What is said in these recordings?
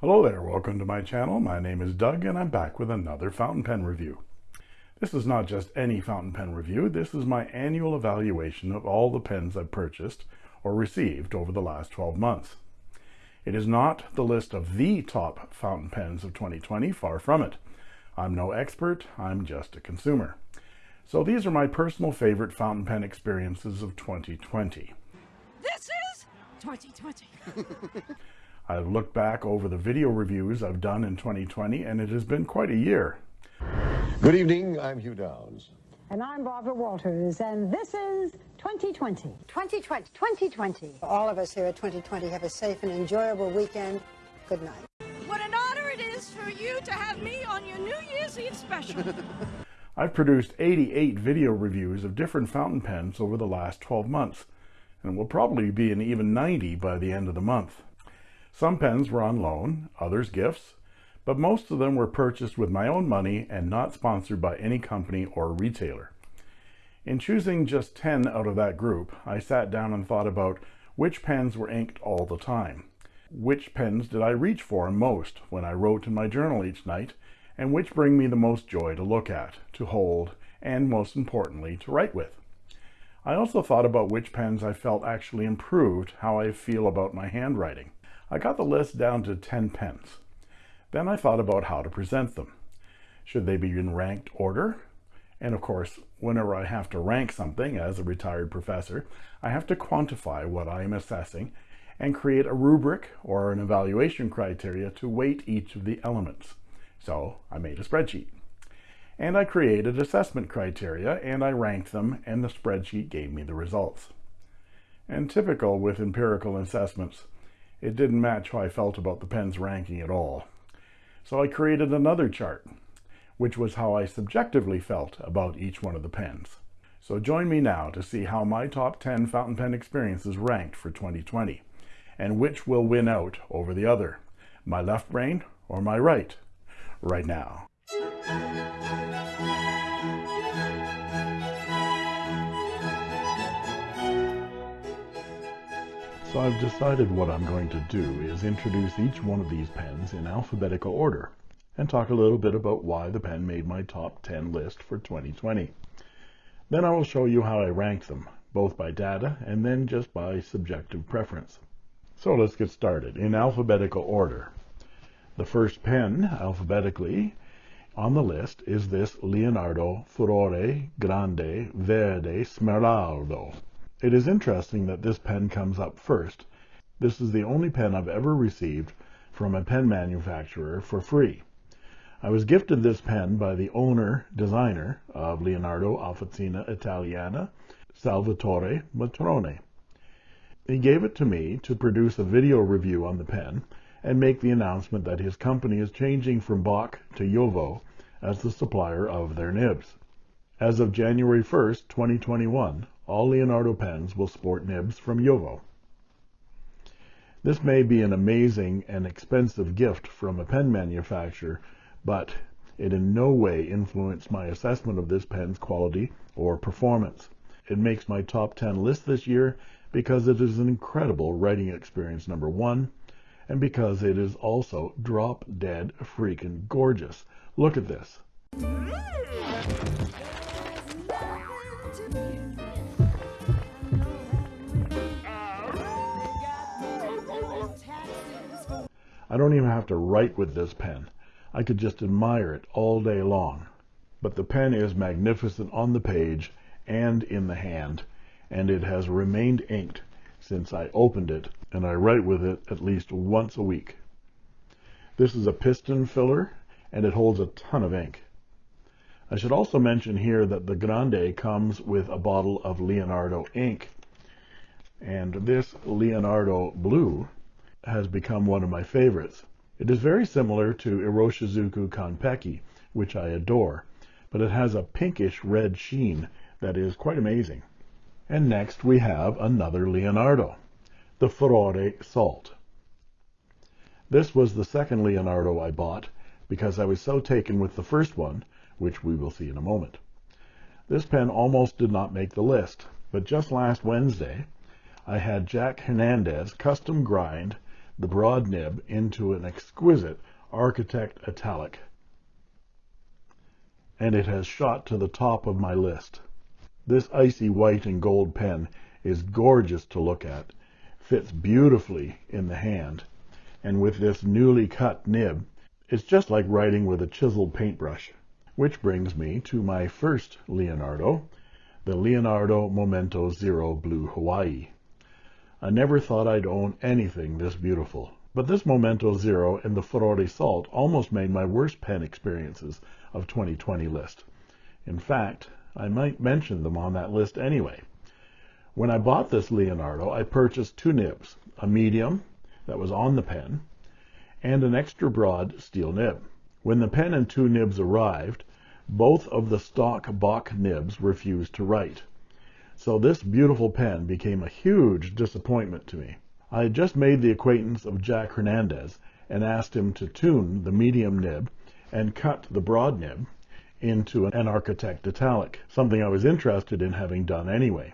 Hello there, welcome to my channel. My name is Doug and I'm back with another fountain pen review. This is not just any fountain pen review, this is my annual evaluation of all the pens I've purchased or received over the last 12 months. It is not the list of the top fountain pens of 2020, far from it. I'm no expert, I'm just a consumer. So these are my personal favorite fountain pen experiences of 2020. This is 2020. I've looked back over the video reviews I've done in 2020 and it has been quite a year. Good evening, I'm Hugh Downs. And I'm Barbara Walters, and this is 2020. 2020, 2020. All of us here at 2020 have a safe and enjoyable weekend. Good night. What an honor it is for you to have me on your New Year's Eve special. I've produced 88 video reviews of different fountain pens over the last 12 months, and will probably be in even 90 by the end of the month. Some pens were on loan, others gifts, but most of them were purchased with my own money and not sponsored by any company or retailer. In choosing just 10 out of that group, I sat down and thought about which pens were inked all the time. Which pens did I reach for most when I wrote in my journal each night, and which bring me the most joy to look at, to hold, and most importantly, to write with. I also thought about which pens I felt actually improved how I feel about my handwriting. I got the list down to 10 pens. Then I thought about how to present them. Should they be in ranked order? And of course, whenever I have to rank something as a retired professor, I have to quantify what I am assessing and create a rubric or an evaluation criteria to weight each of the elements. So I made a spreadsheet. And I created assessment criteria and I ranked them and the spreadsheet gave me the results. And typical with empirical assessments, it didn't match how I felt about the pen's ranking at all. So I created another chart, which was how I subjectively felt about each one of the pens. So join me now to see how my top 10 fountain pen experiences ranked for 2020, and which will win out over the other, my left brain or my right, right now. So I've decided what I'm going to do is introduce each one of these pens in alphabetical order and talk a little bit about why the pen made my top 10 list for 2020. Then I will show you how I ranked them, both by data and then just by subjective preference. So let's get started in alphabetical order. The first pen, alphabetically, on the list is this Leonardo Furore Grande Verde Smeraldo. It is interesting that this pen comes up first. This is the only pen I've ever received from a pen manufacturer for free. I was gifted this pen by the owner designer of Leonardo Officina Italiana, Salvatore Matrone. He gave it to me to produce a video review on the pen and make the announcement that his company is changing from Bock to JoWo as the supplier of their nibs. As of January 1st, 2021, all Leonardo pens will sport nibs from JoWo. This may be an amazing and expensive gift from a pen manufacturer, but it in no way influenced my assessment of this pen's quality or performance. It makes my top 10 list this year because it is an incredible writing experience, number one, and because it is also drop dead freaking gorgeous. Look at this. I don't even have to write with this pen. I could just admire it all day long. But the pen is magnificent on the page and in the hand, and it has remained inked since I opened it, and I write with it at least once a week. This is a piston filler, and it holds a ton of ink. I should also mention here that the Grande comes with a bottle of Leonardo ink, and this Leonardo Blue has become one of my favorites. It is very similar to Iroshizuku Konpeki, which I adore, but it has a pinkish red sheen that is quite amazing. And next we have another Leonardo, the Furore Salt. This was the second Leonardo I bought because I was so taken with the first one, which we will see in a moment. This pen almost did not make the list, but just last Wednesday I had Jack Hernandez custom grind the broad nib into an exquisite Architect Italic, and it has shot to the top of my list. This icy white and gold pen is gorgeous to look at, fits beautifully in the hand, and with this newly cut nib, it's just like writing with a chiseled paintbrush. Which brings me to my first Leonardo, the Leonardo Momento Zero Blue Hawaii. I never thought I'd own anything this beautiful, but this Momento Zero and the Furore Salt almost made my worst pen experiences of 2020 list. In fact, I might mention them on that list anyway. When I bought this Leonardo, I purchased two nibs, a medium that was on the pen, and an extra broad steel nib. When the pen and two nibs arrived, both of the stock Bock nibs refused to write. So this beautiful pen became a huge disappointment to me. I had just made the acquaintance of Jack Hernandez and asked him to tune the medium nib and cut the broad nib into an Architect Italic, something I was interested in having done anyway.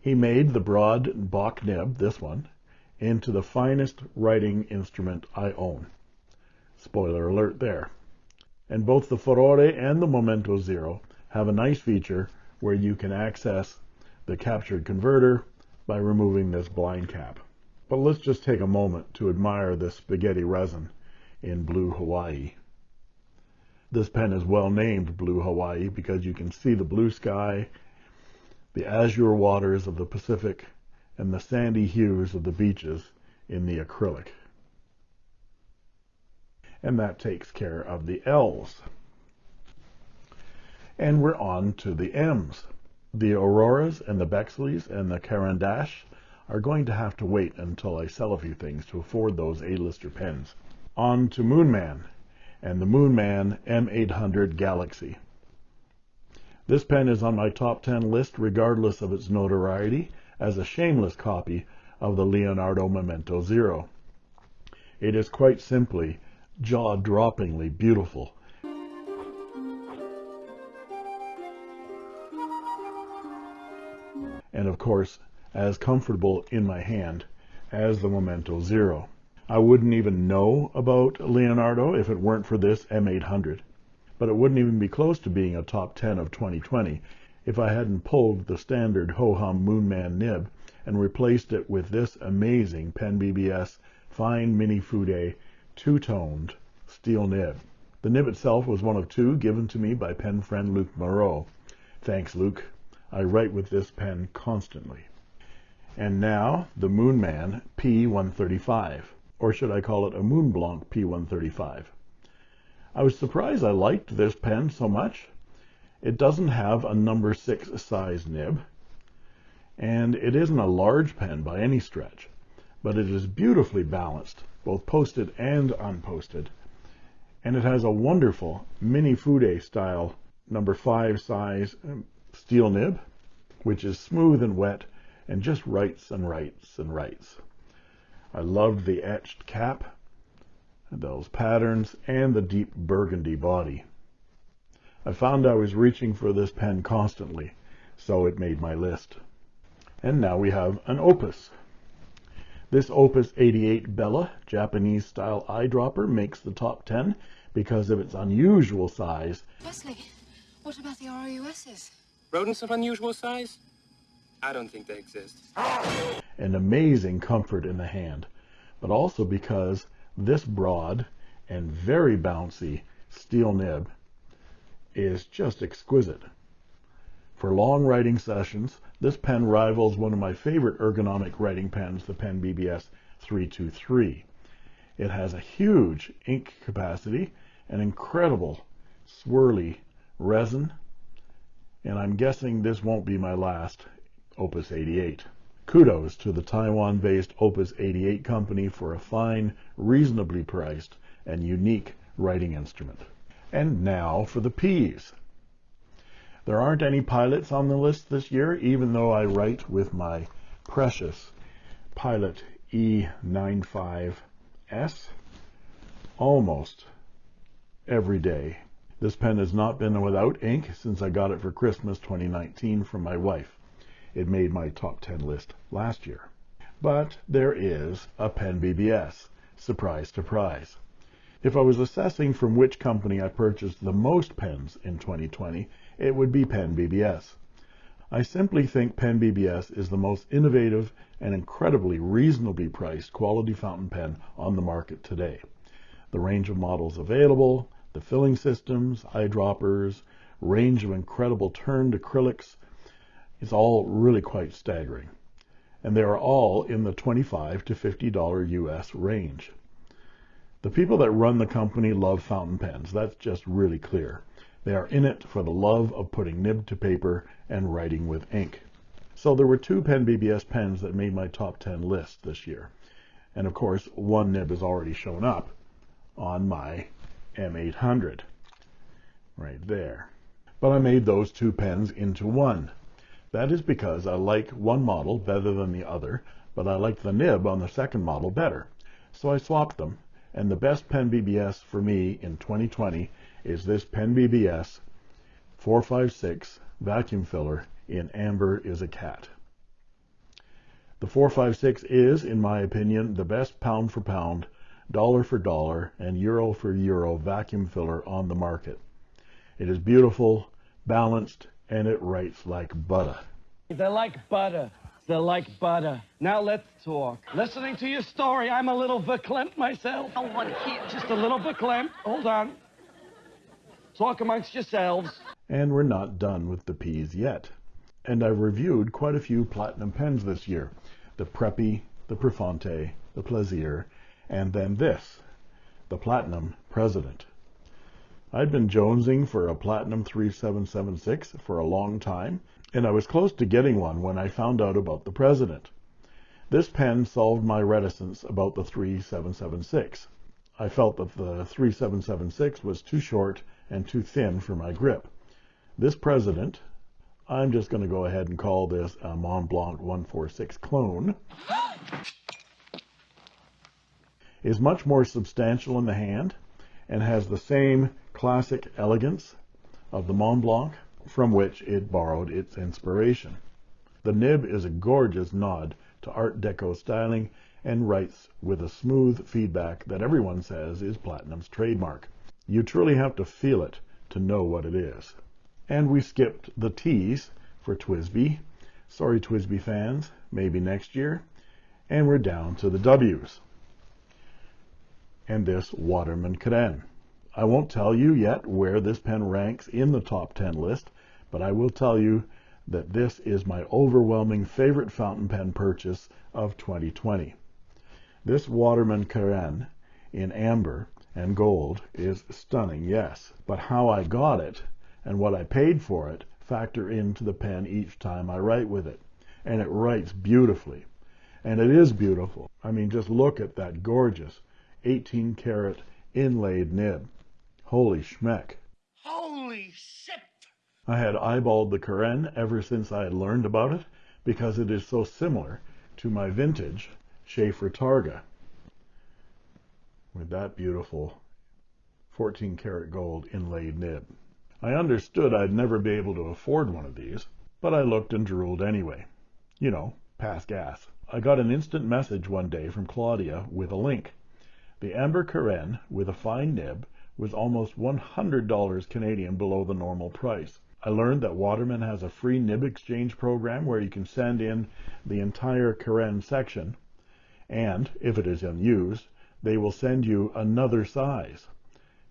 He made the broad Bock nib, this one, into the finest writing instrument I own. Spoiler alert there. And both the Furore and the Momento Zero have a nice feature where you can access the captured converter by removing this blind cap. But let's just take a moment to admire this spaghetti resin in Blue Hawaii. This pen is well named Blue Hawaii because you can see the blue sky, the azure waters of the Pacific, and the sandy hues of the beaches in the acrylic. And that takes care of the L's. And we're on to the M's. The Auroras and the Bexleys and the Caran d'Ache are going to have to wait until I sell a few things to afford those A-lister pens. On to Moonman and the Moonman M800 Galaxy. This pen is on my top 10 list regardless of its notoriety as a shameless copy of the Leonardo Momento Zero. It is quite simply jaw-droppingly beautiful. And of course, as comfortable in my hand as the Momento Zero. I wouldn't even know about Leonardo if it weren't for this M800, but it wouldn't even be close to being a top 10 of 2020 if I hadn't pulled the standard ho-hum Moonman nib and replaced it with this amazing Pen BBS Fine Mini Fude two-toned steel nib. The nib itself was one of two given to me by pen friend Luke Moreau. Thanks, Luke. I write with this pen constantly. And now the Moonman P135, or should I call it a Moonblanc P135. I was surprised I liked this pen so much. It doesn't have a number 6 size nib, and it isn't a large pen by any stretch, but it is beautifully balanced, both posted and unposted, and it has a wonderful Mini Fude style number 5 size um, steel nib, which is smooth and wet and just writes and writes and writes. I loved the etched cap, those patterns, and the deep burgundy body. I found I was reaching for this pen constantly, so it made my list. And now we have an Opus. This Opus 88 Bella Japanese style eyedropper makes the top 10 because of its unusual size. Wesley, what about the ROUSs? Rodents of unusual size? I don't think they exist. And amazing comfort in the hand, but also because this broad and very bouncy steel nib is just exquisite. For long writing sessions, this pen rivals one of my favorite ergonomic writing pens, the Pen BBS 323. It has a huge ink capacity, an incredible swirly resin, and I'm guessing this won't be my last Opus 88. Kudos to the Taiwan-based Opus 88 company for a fine, reasonably priced, and unique writing instrument. And now for the P's. There aren't any pilots on the list this year, even though I write with my precious Pilot E95S almost every day. This pen has not been without ink since I got it for Christmas 2019 from my wife. It made my top 10 list last year. But there is a Pen BBS. Surprise, surprise. If I was assessing from which company I purchased the most pens in 2020, it would be Pen BBS. I simply think Pen BBS is the most innovative and incredibly reasonably priced quality fountain pen on the market today. The range of models available, the filling systems, eyedroppers, range of incredible turned acrylics, is all really quite staggering. And they are all in the 25 to $50 US range. The people that run the company love fountain pens. That's just really clear. They are in it for the love of putting nib to paper and writing with ink. So there were two Pen BBS pens that made my top 10 list this year. And of course, one nib has already shown up on my M800. Right there. But I made those two pens into one. That is because I like one model better than the other, but I like the nib on the second model better. So I swapped them and the best Pen BBS for me in 2020 is this Pen BBS 456 vacuum filler in Amber is a Cat. The 456 is, in my opinion, the best pound for pound, dollar for dollar, and euro for euro vacuum filler on the market. It is beautiful, balanced, and it writes like butter. They're like butter. They're like butter. Now let's talk. Listening to your story, I'm a little verklempt myself. Oh, one here. Just a little verklempt. Hold on. Talk amongst yourselves. And we're not done with the P's yet. And I've reviewed quite a few platinum pens this year. The Preppy, the Prefonte, the Plaisir, and then this, the Platinum President. I'd been jonesing for a Platinum 3776 for a long time, and I was close to getting one when I found out about the President. This pen solved my reticence about the 3776. I felt that the 3776 was too short and too thin for my grip. This President, I'm just going to go ahead and call this a Mont Blanc 146 clone, is much more substantial in the hand and has the same classic elegance of the Mont Blanc from which it borrowed its inspiration. The nib is a gorgeous nod to Art Deco styling and writes with a smooth feedback that everyone says is Platinum's trademark. You truly have to feel it to know what it is. And we skipped the T's for TWSBI. Sorry, TWSBI fans, maybe next year. And we're down to the W's. And this Waterman Carène. I won't tell you yet where this pen ranks in the top 10 list, but I will tell you that this is my overwhelming favorite fountain pen purchase of 2020. This Waterman Carène in amber and gold is stunning, yes, but how I got it and what I paid for it factor into the pen each time I write with it. And it writes beautifully. And it is beautiful. I mean, just look at that gorgeous 18 karat inlaid nib. Holy schmeck. Holy shit! I had eyeballed the Carène ever since I had learned about it because it is so similar to my vintage Sheaffer Targa with that beautiful 14 karat gold inlaid nib. I understood I'd never be able to afford one of these, but I looked and drooled anyway. You know, pass gas. I got an instant message one day from Claudia with a link. The Amber Carène with a fine nib was almost $100 Canadian below the normal price. I learned that Waterman has a free nib exchange program where you can send in the entire Carène section, and if it is unused, they will send you another size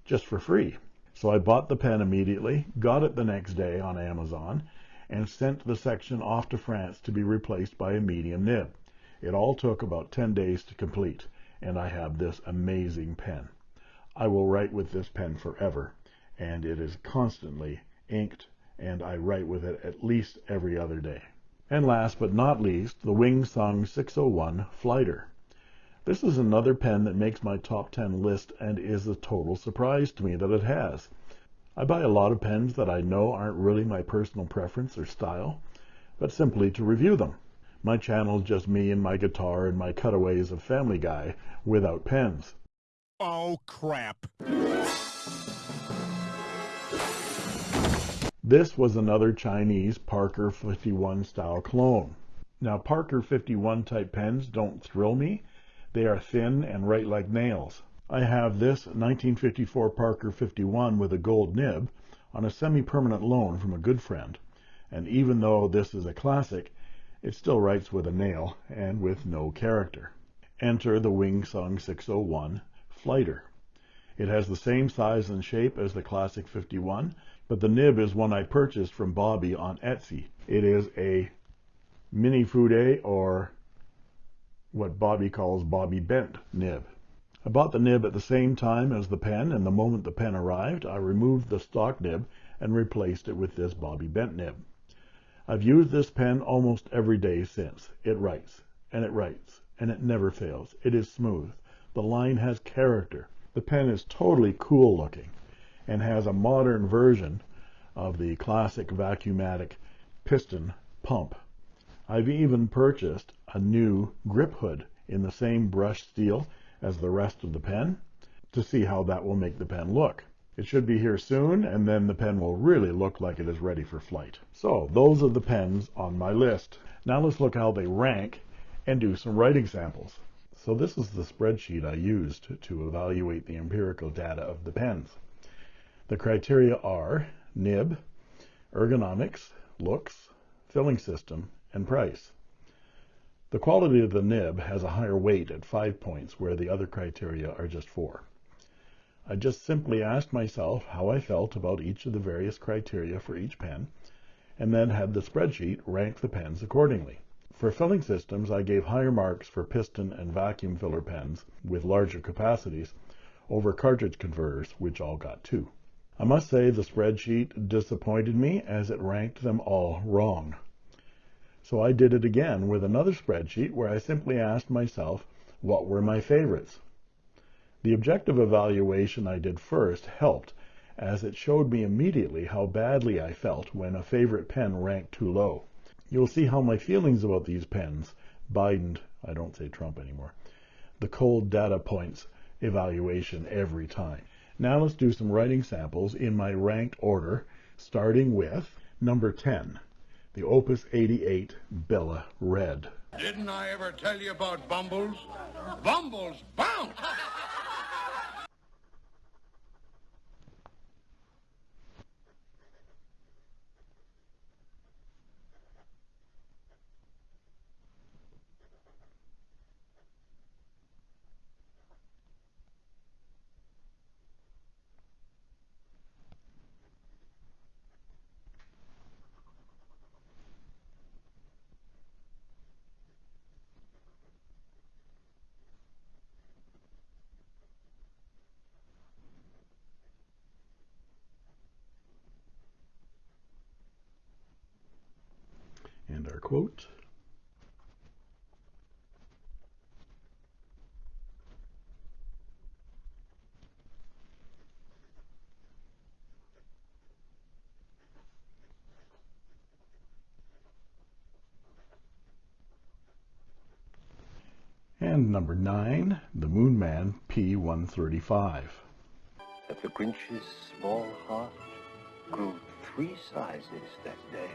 just for free. So I bought the pen immediately, got it the next day on Amazon, and sent the section off to France to be replaced by a medium nib. It all took about 10 days to complete, and I have this amazing pen. I will write with this pen forever, and it is constantly inked and I write with it at least every other day. And last but not least, the Wing Sung 601 Flighter. This is another pen that makes my top 10 list and is a total surprise to me that it has. I buy a lot of pens that I know aren't really my personal preference or style, but simply to review them. My channel just me and my guitar and my cutaways of Family Guy without pens. Oh, crap. This was another Chinese Parker 51 style clone. Now Parker 51 type pens don't thrill me. They are thin and write like nails. I have this 1954 Parker 51 with a gold nib on a semi-permanent loan from a good friend. And even though this is a classic, it still writes with a nail and with no character. Enter the Wing Sung 601 Flighter. It has the same size and shape as the classic 51, but the nib is one I purchased from Bobby on Etsy. It is a mini fude or what Bobby calls Bobby bent nib. I bought the nib at the same time as the pen, and the moment the pen arrived, I removed the stock nib and replaced it with this Bobby bent nib. I've used this pen almost every day since. It writes, and it writes, and it never fails. It is smooth. The line has character. The pen is totally cool looking and has a modern version of the classic Vacuumatic piston pump. I've even purchased a new grip hood in the same brushed steel as the rest of the pen to see how that will make the pen look. It should be here soon, and then the pen will really look like it is ready for flight. So those are the pens on my list. Now let's look how they rank and do some writing samples. So this is the spreadsheet I used to evaluate the empirical data of the pens. The criteria are nib, ergonomics, looks, filling system, and price. The quality of the nib has a higher weight at 5 points, where the other criteria are just 4. I just simply asked myself how I felt about each of the various criteria for each pen, and then had the spreadsheet rank the pens accordingly. For filling systems, I gave higher marks for piston and vacuum filler pens with larger capacities over cartridge converters, which all got 2. I must say the spreadsheet disappointed me as it ranked them all wrong. So I did it again with another spreadsheet where I simply asked myself what were my favorites. The objective evaluation I did first helped as it showed me immediately how badly I felt when a favorite pen ranked too low. You'll see how my feelings about these pens bidened, I don't say Trump anymore, the cold data points evaluation every time. Now let's do some writing samples in my ranked order, starting with number 10, the Opus 88 Bella Red. Didn't I ever tell you about Bumbles? Bumbles bounce! And our quote. And number nine, the Moonman P135. But the Grinch's small heart grew three sizes that day.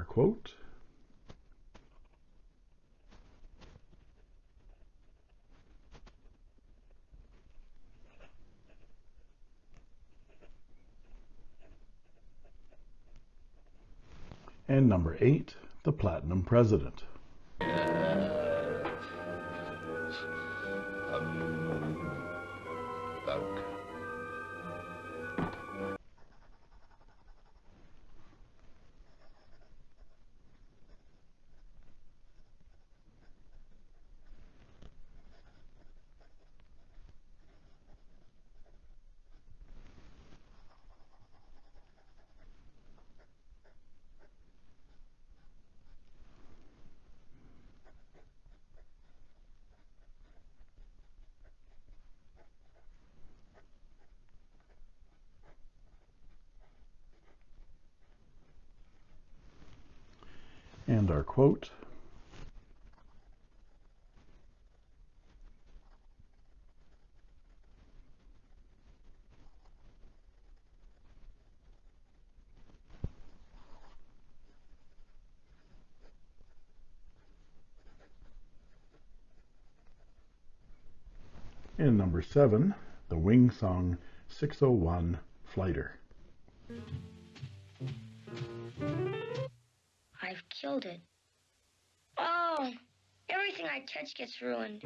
And quote. And number eight, the Platinum President. Our quote And number seven, the Wing Sung 601 Flighter. Killed it. Oh, everything I touch gets ruined.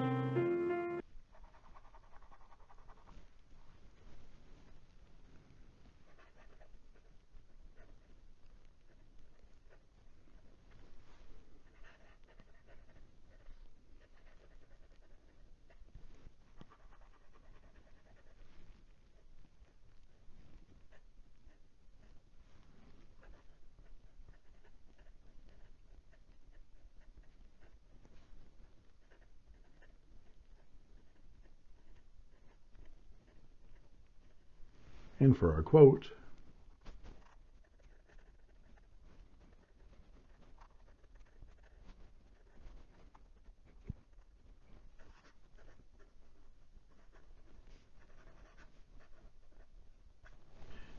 And for our quote,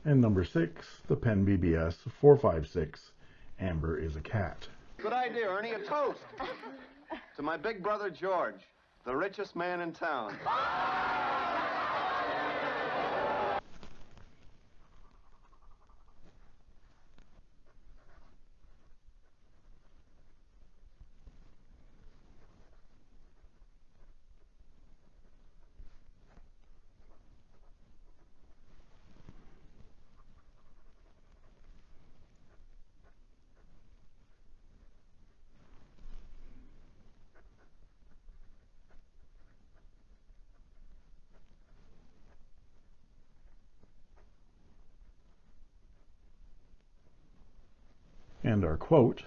And number six, the Pen BBS 456, Amber is a cat. Good idea, Ernie. A toast. to my big brother George, the richest man in town. And our quote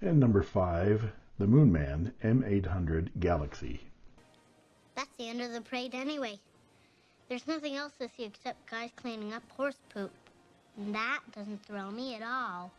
And number five, the Moon Man M800 Galaxy. That's the end of the parade anyway. There's nothing else to see except guys cleaning up horse poop. And that doesn't thrill me at all.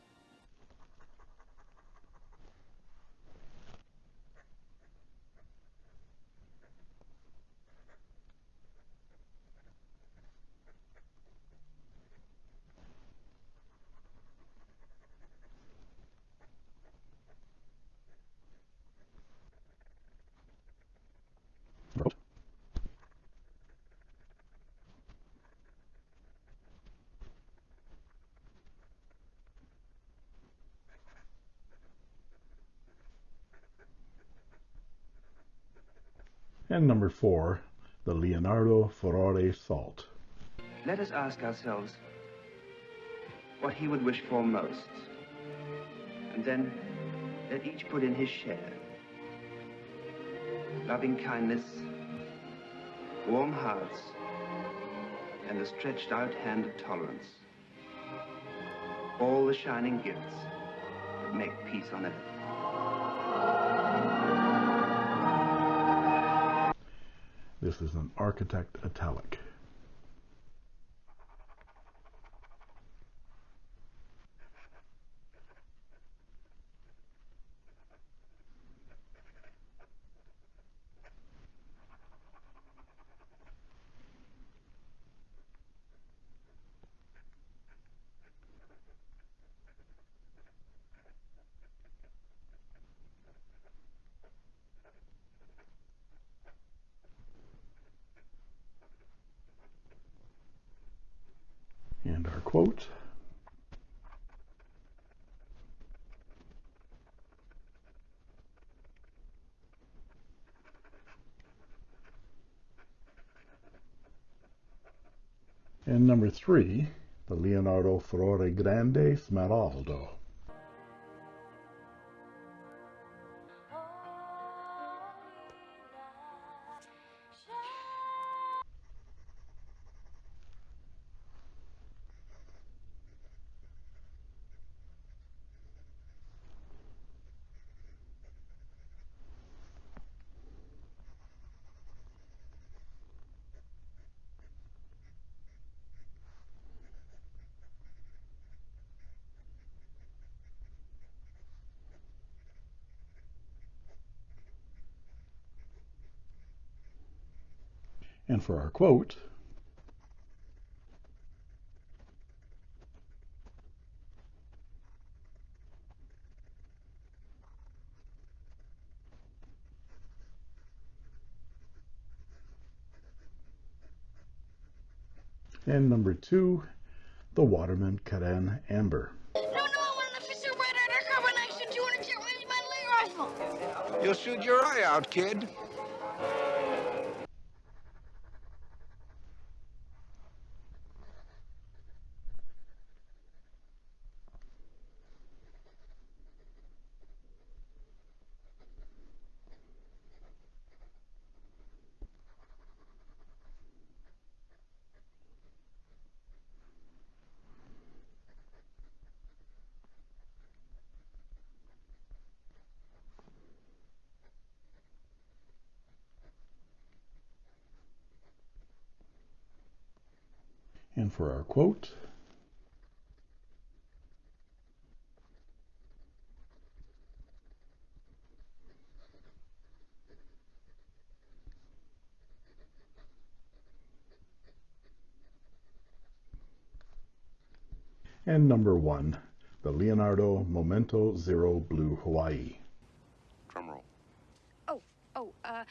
And number four, the Leonardo Furore Salt. Let us ask ourselves what he would wish for most. And then let each put in his share. Loving kindness, warm hearts, and a stretched out hand of tolerance. All the shining gifts that make peace on earth. This is an architect italic. And our quote And number three, the Leonardo Furore Grande Smeraldo. And for our quote, And number two, the Waterman Carène Amber. No, no, I want an official red undercover nation 200 jet range my rifle. You'll shoot your eye out, kid. And for our quote, and number one, the Leonardo Momento Zero Blue Hawaii. Drum roll. Oh, oh, uh.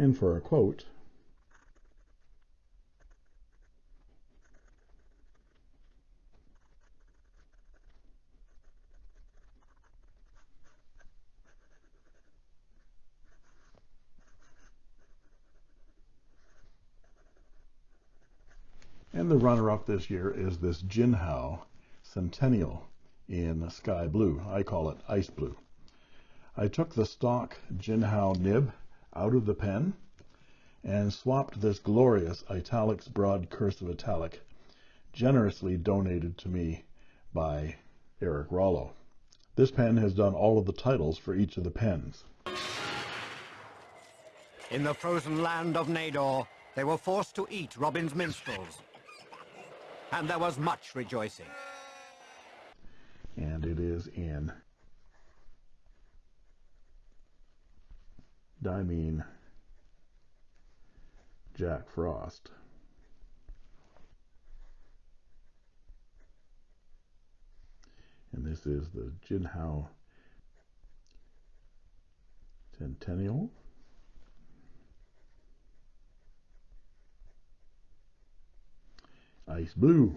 And for a quote, And the runner-up this year is this Jinhao Centennial in sky blue. I call it ice blue. I took the stock Jinhao nib out of the pen and swapped this glorious italics broad cursive italic generously donated to me by Eric Rollo. This pen has done all of the titles for each of the pens. In the frozen land of Nador, they were forced to eat Robin's minstrels. And there was much rejoicing. And it is in Dimene Jack Frost. And this is the Jinhao Centennial. Ice Blue.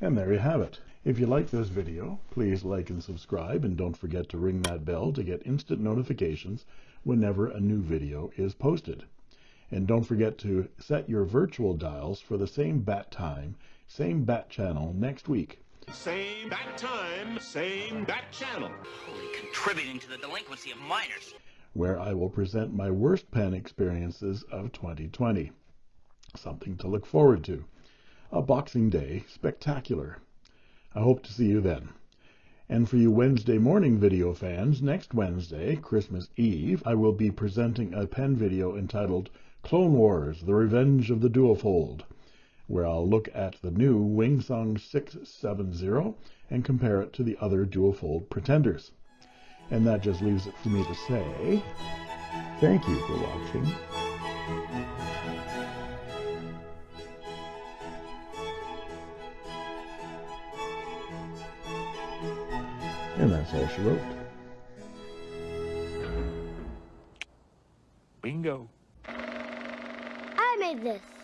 And there you have it. If you like this video, please like and subscribe, and don't forget to ring that bell to get instant notifications whenever a new video is posted. And don't forget to set your virtual dials for the same bat time, same bat channel next week. Same bat time, same bat channel. Holy Contributing to the delinquency of minors. where I will present my worst pen experiences of 2020. Something to look forward to. A Boxing Day spectacular. I hope to see you then. And for you Wednesday morning video fans, next Wednesday, Christmas Eve, I will be presenting a pen video entitled Clone Wars, The Revenge of the Duofold, where I'll look at the new Wingsung 670 and compare it to the other Duofold pretenders. And that just leaves it for me to say, thank you for watching. And that's all she wrote. Bingo. I made this.